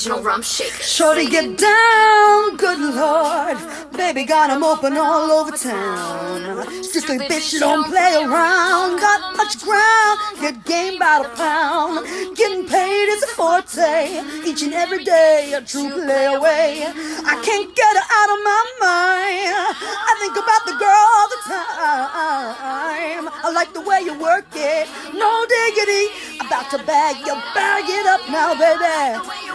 Shorty get down, good lord. Baby got 'em open all over town. Strictly bitch, you don't play around. Got much ground, get game by the pound. Getting paid is a forte. Each and every day, a true play away. I can't get her out of my mind. I think about the girl all the time. I like the way you work it. No diggity. About to bag you, bag it up now, baby.